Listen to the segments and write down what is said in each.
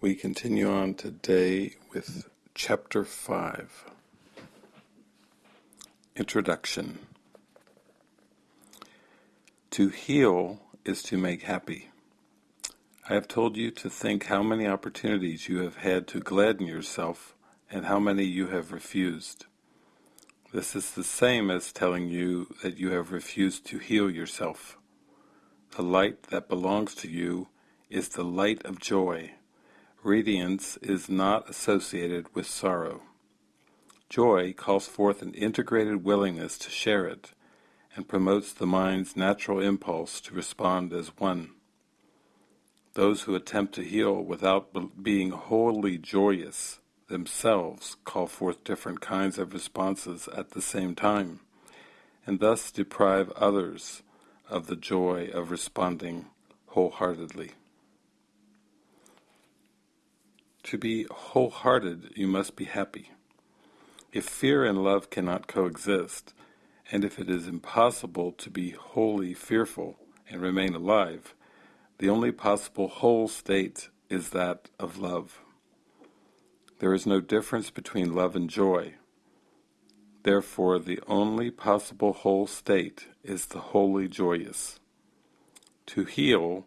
We continue on today with Chapter 5 Introduction To heal is to make happy. I have told you to think how many opportunities you have had to gladden yourself and how many you have refused. This is the same as telling you that you have refused to heal yourself. The light that belongs to you is the light of joy. Radiance is not associated with sorrow. Joy calls forth an integrated willingness to share it, and promotes the mind's natural impulse to respond as one. Those who attempt to heal without being wholly joyous themselves call forth different kinds of responses at the same time, and thus deprive others of the joy of responding wholeheartedly. To be wholehearted, you must be happy. If fear and love cannot coexist, and if it is impossible to be wholly fearful and remain alive, the only possible whole state is that of love. There is no difference between love and joy. Therefore the only possible whole state is the wholly joyous. To heal,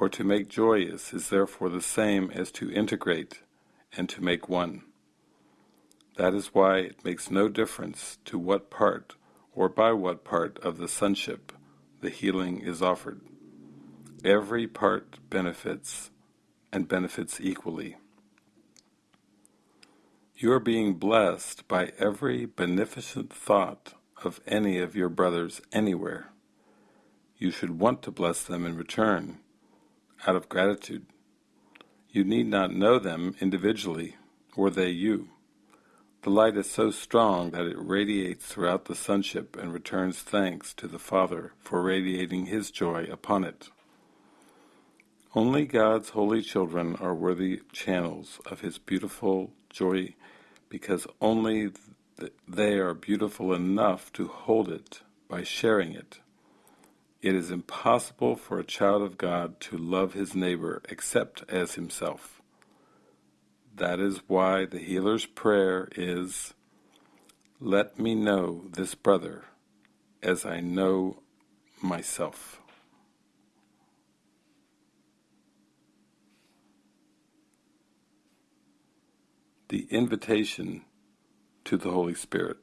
or to make joyous, is therefore the same as to integrate and to make one. That is why it makes no difference to what part or by what part of the sonship the healing is offered. Every part benefits, and benefits equally. You are being blessed by every beneficent thought of any of your brothers anywhere. You should want to bless them in return, out of gratitude. You need not know them individually, or they you. The light is so strong that it radiates throughout the sonship and returns thanks to the Father for radiating His joy upon it. Only God's holy children are worthy channels of His beautiful joy because only th they are beautiful enough to hold it by sharing it. It is impossible for a child of God to love his neighbor except as himself. That is why the healer's prayer is, Let me know this brother as I know myself. the invitation to the Holy Spirit.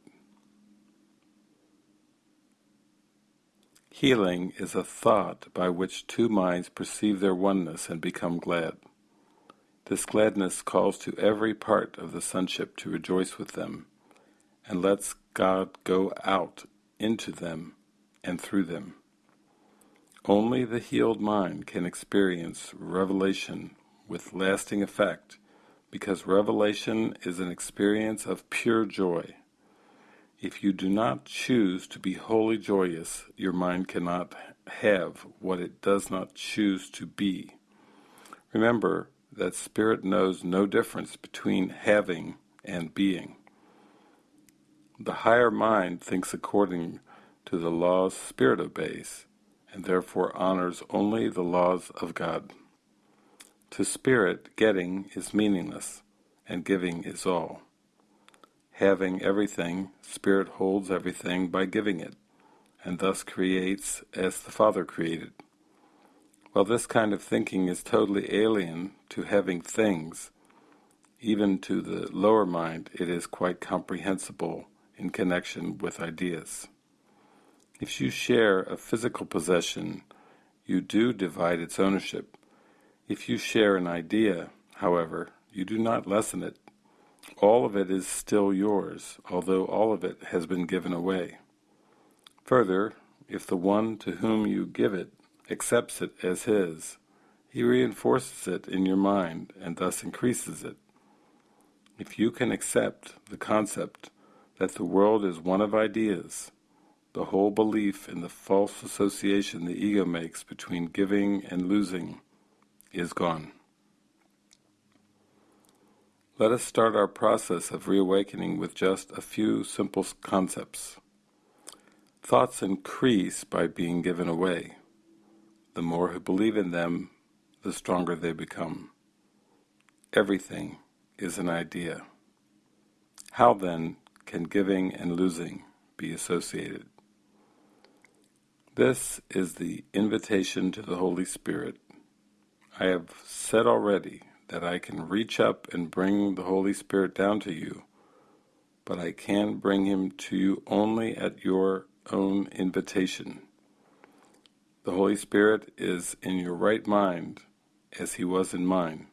Healing is a thought by which two minds perceive their oneness and become glad. This gladness calls to every part of the sonship to rejoice with them, and lets God go out into them and through them. Only the healed mind can experience revelation with lasting effect because revelation is an experience of pure joy. If you do not choose to be wholly joyous, your mind cannot have what it does not choose to be. Remember that Spirit knows no difference between having and being. The higher mind thinks according to the laws Spirit obeys, and therefore honors only the laws of God. To spirit, getting is meaningless, and giving is all. Having everything, spirit holds everything by giving it, and thus creates as the Father created. While this kind of thinking is totally alien to having things, even to the lower mind it is quite comprehensible in connection with ideas. If you share a physical possession, you do divide its ownership, if you share an idea, however, you do not lessen it. All of it is still yours, although all of it has been given away. Further, if the one to whom you give it accepts it as his, he reinforces it in your mind and thus increases it. If you can accept the concept that the world is one of ideas, the whole belief in the false association the ego makes between giving and losing is gone. Let us start our process of reawakening with just a few simple concepts. Thoughts increase by being given away. The more who believe in them, the stronger they become. everything is an idea. How then can giving and losing be associated? This is the invitation to the Holy Spirit. I have said already that I can reach up and bring the Holy Spirit down to you, but I can bring him to you only at your own invitation. The Holy Spirit is in your right mind as he was in mine.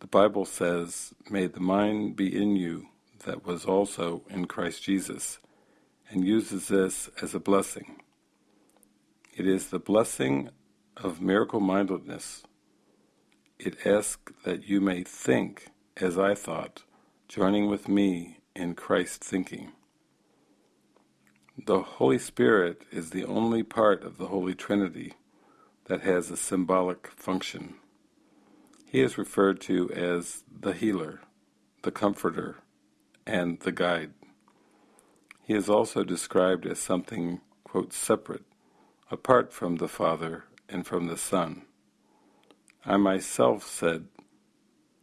The Bible says, May the mind be in you that was also in Christ Jesus, and uses this as a blessing. It is the blessing of miracle mindedness. It asks that you may think as I thought, joining with me in Christ thinking. The Holy Spirit is the only part of the Holy Trinity that has a symbolic function. He is referred to as the healer, the comforter, and the guide. He is also described as something, quote, separate, apart from the Father and from the Son. I myself said,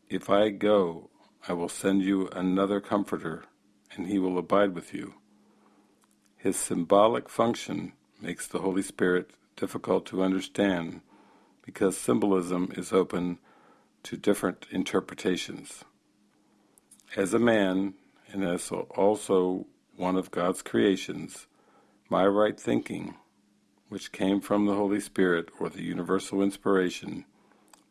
If I go, I will send you another Comforter, and he will abide with you. His symbolic function makes the Holy Spirit difficult to understand because symbolism is open to different interpretations. As a man, and as also one of God's creations, my right thinking, which came from the Holy Spirit or the universal inspiration,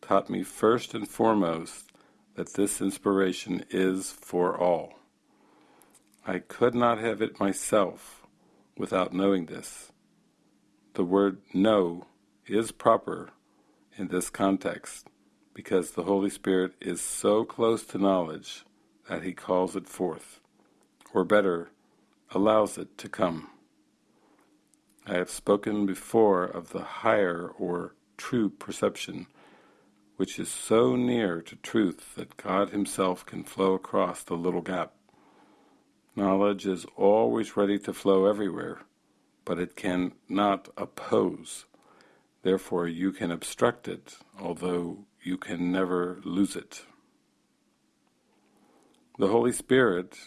taught me first and foremost that this inspiration is for all. I could not have it myself without knowing this. The word know is proper in this context because the Holy Spirit is so close to knowledge that he calls it forth, or better, allows it to come. I have spoken before of the higher or true perception, which is so near to truth that God himself can flow across the little gap. Knowledge is always ready to flow everywhere, but it can not oppose. Therefore you can obstruct it, although you can never lose it. The Holy Spirit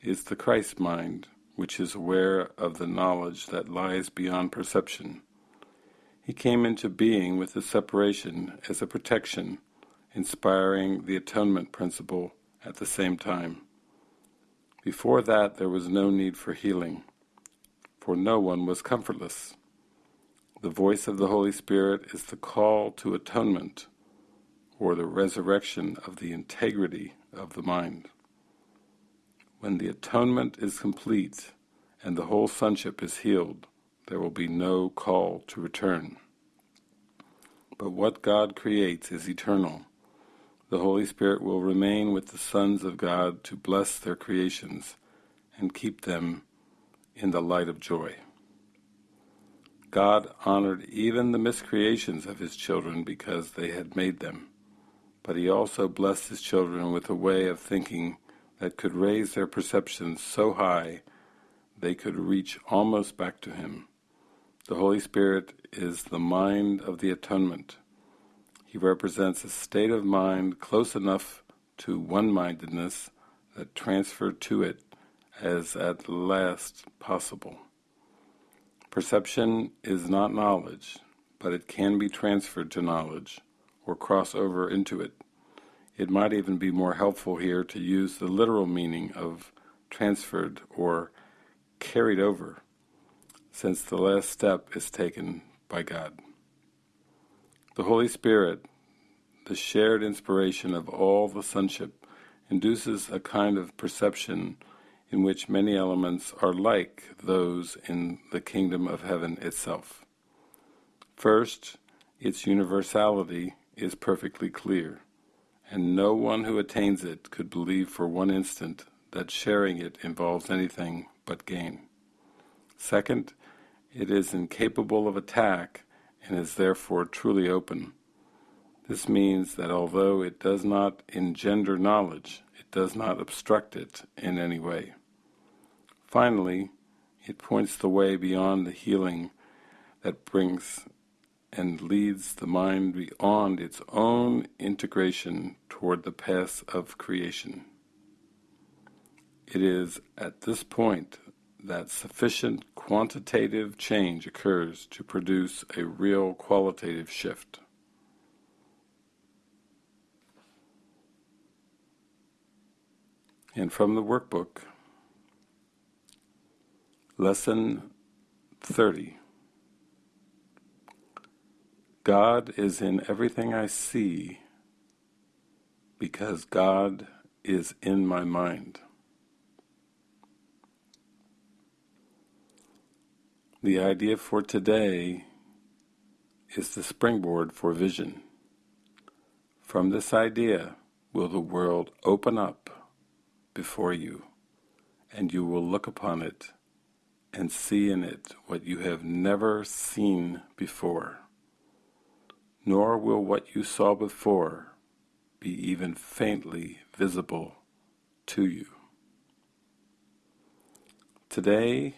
is the Christ mind, which is aware of the knowledge that lies beyond perception. He came into being with the separation as a protection, inspiring the atonement principle at the same time. Before that there was no need for healing, for no one was comfortless. The voice of the Holy Spirit is the call to atonement, or the resurrection of the integrity of the mind. When the atonement is complete and the whole sonship is healed, there will be no call to return. But what God creates is eternal, the Holy Spirit will remain with the sons of God to bless their creations and keep them in the light of joy. God honored even the miscreations of his children because they had made them, but he also blessed his children with a way of thinking that could raise their perceptions so high they could reach almost back to him. The Holy Spirit is the mind of the atonement, he represents a state of mind close enough to one-mindedness that transfer to it as at last possible. Perception is not knowledge, but it can be transferred to knowledge, or cross over into it. It might even be more helpful here to use the literal meaning of transferred or carried over, since the last step is taken by God. The Holy Spirit, the shared inspiration of all the sonship, induces a kind of perception in which many elements are like those in the kingdom of heaven itself. First, its universality is perfectly clear, and no one who attains it could believe for one instant that sharing it involves anything but gain. Second, it is incapable of attack and is therefore truly open. This means that although it does not engender knowledge, it does not obstruct it in any way. Finally, it points the way beyond the healing that brings and leads the mind beyond its own integration toward the path of creation. It is at this point that sufficient quantitative change occurs to produce a real qualitative shift. And from the workbook, Lesson 30 God is in everything I see because God is in my mind. The idea for today is the springboard for vision. From this idea will the world open up before you, and you will look upon it and see in it what you have never seen before. Nor will what you saw before be even faintly visible to you. Today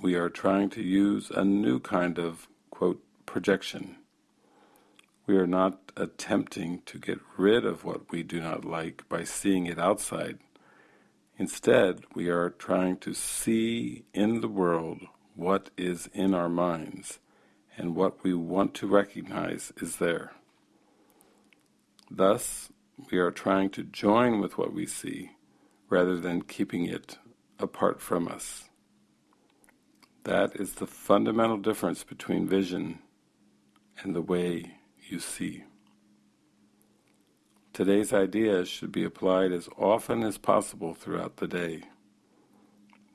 we are trying to use a new kind of, quote, projection. We are not attempting to get rid of what we do not like by seeing it outside. Instead, we are trying to see in the world what is in our minds and what we want to recognize is there. Thus, we are trying to join with what we see rather than keeping it apart from us. That is the fundamental difference between vision and the way you see. Today's ideas should be applied as often as possible throughout the day.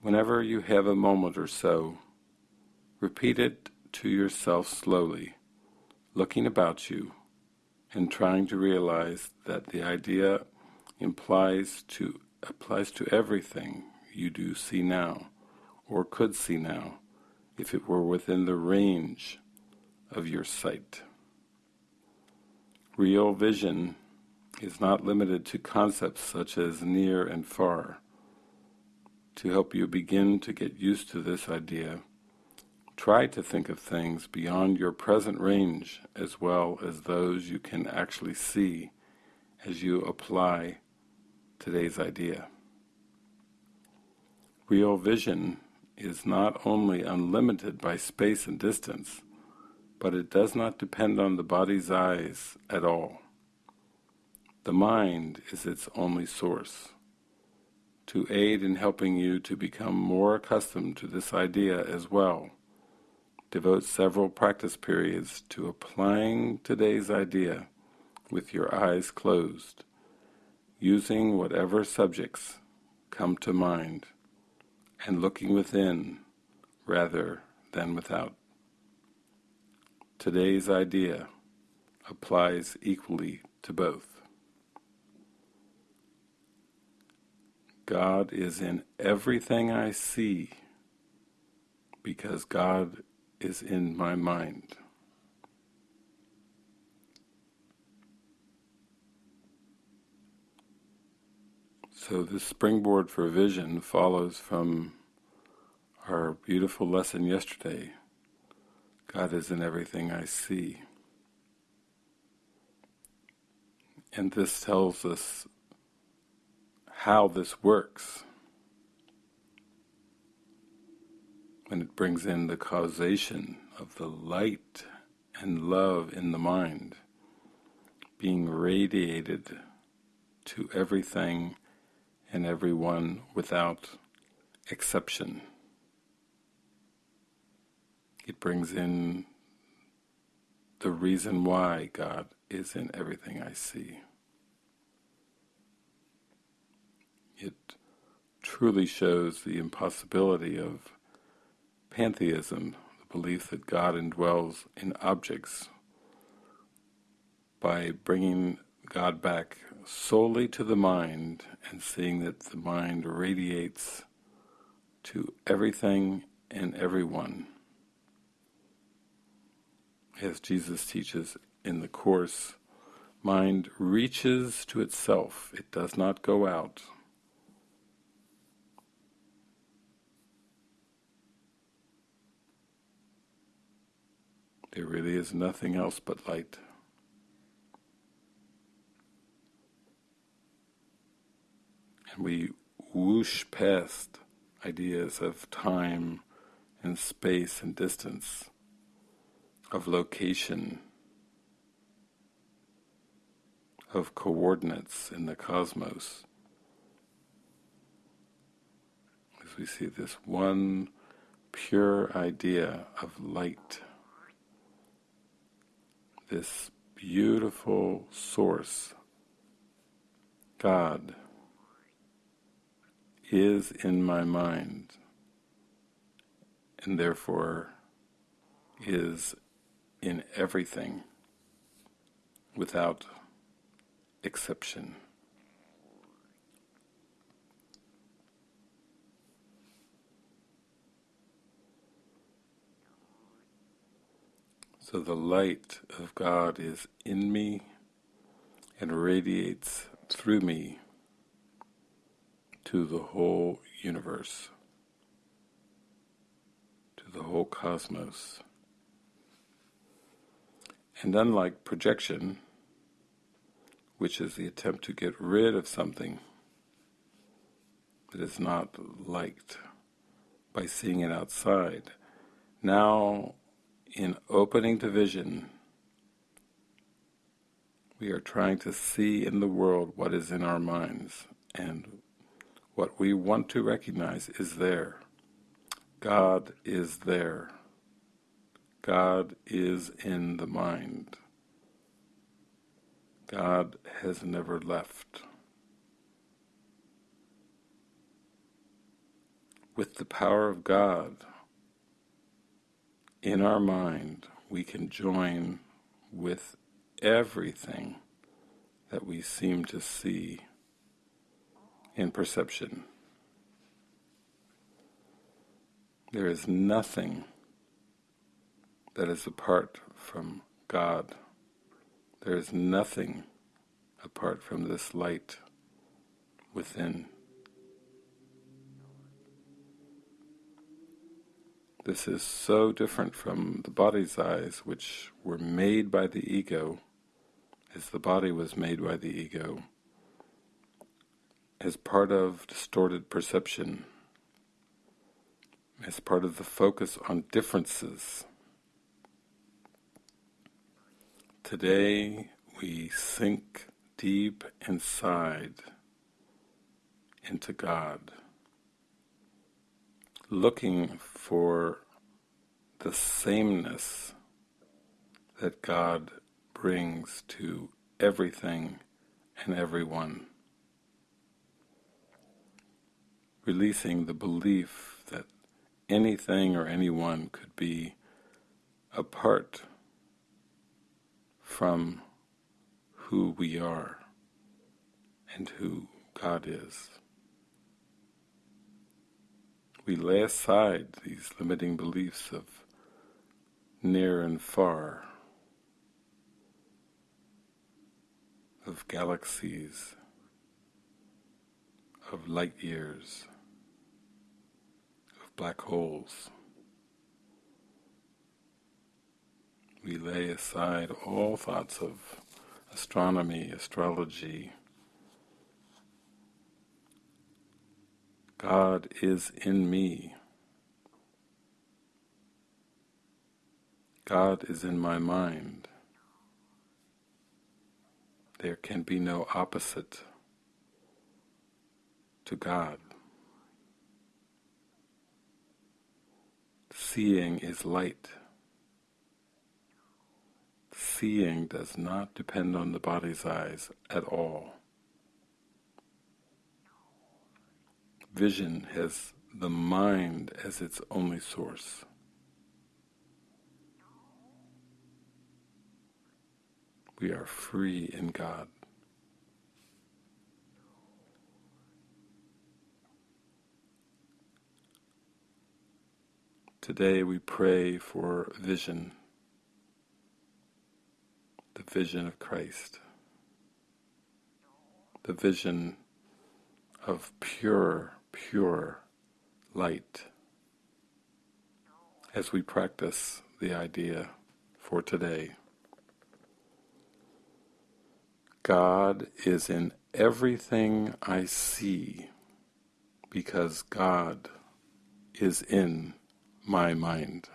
Whenever you have a moment or so, repeat it to yourself slowly, looking about you and trying to realize that the idea implies to applies to everything you do see now or could see now if it were within the range of your sight. Real vision is not limited to concepts such as near and far. To help you begin to get used to this idea, try to think of things beyond your present range as well as those you can actually see as you apply today's idea. Real vision is not only unlimited by space and distance, but it does not depend on the body's eyes at all. The mind is its only source. To aid in helping you to become more accustomed to this idea as well, devote several practice periods to applying today's idea with your eyes closed, using whatever subjects come to mind and looking within rather than without. Today's idea applies equally to both. God is in everything I see because God is in my mind. So this springboard for vision follows from our beautiful lesson yesterday. God is in everything I see. And this tells us how this works. When it brings in the causation of the light and love in the mind being radiated to everything and everyone without exception. It brings in the reason why God is in everything I see. It truly shows the impossibility of pantheism, the belief that God indwells in objects, by bringing God back solely to the mind and seeing that the mind radiates to everything and everyone. As Jesus teaches in the Course, mind reaches to itself, it does not go out. There really is nothing else but light. We whoosh past ideas of time and space and distance, of location, of coordinates in the cosmos. As we see this one pure idea of light, this beautiful source, God, is in my mind and therefore is in everything without exception. So the light of God is in me and radiates through me to the whole universe, to the whole cosmos. And unlike projection, which is the attempt to get rid of something that is not liked by seeing it outside, now in opening to vision, we are trying to see in the world what is in our minds and what we want to recognize is there. God is there. God is in the mind. God has never left. With the power of God in our mind, we can join with everything that we seem to see in perception. There is nothing that is apart from God. There is nothing apart from this light within. This is so different from the body's eyes, which were made by the ego, as the body was made by the ego as part of distorted perception, as part of the focus on differences. Today we sink deep inside into God, looking for the sameness that God brings to everything and everyone. Releasing the belief that anything or anyone could be apart from who we are and who God is. We lay aside these limiting beliefs of near and far, of galaxies, of light years, black holes. We lay aside all thoughts of astronomy, astrology. God is in me. God is in my mind. There can be no opposite to God. Seeing is light. Seeing does not depend on the body's eyes at all. Vision has the mind as its only source. We are free in God. Today we pray for vision, the vision of Christ, the vision of pure, pure light as we practice the idea for today. God is in everything I see because God is in my mind.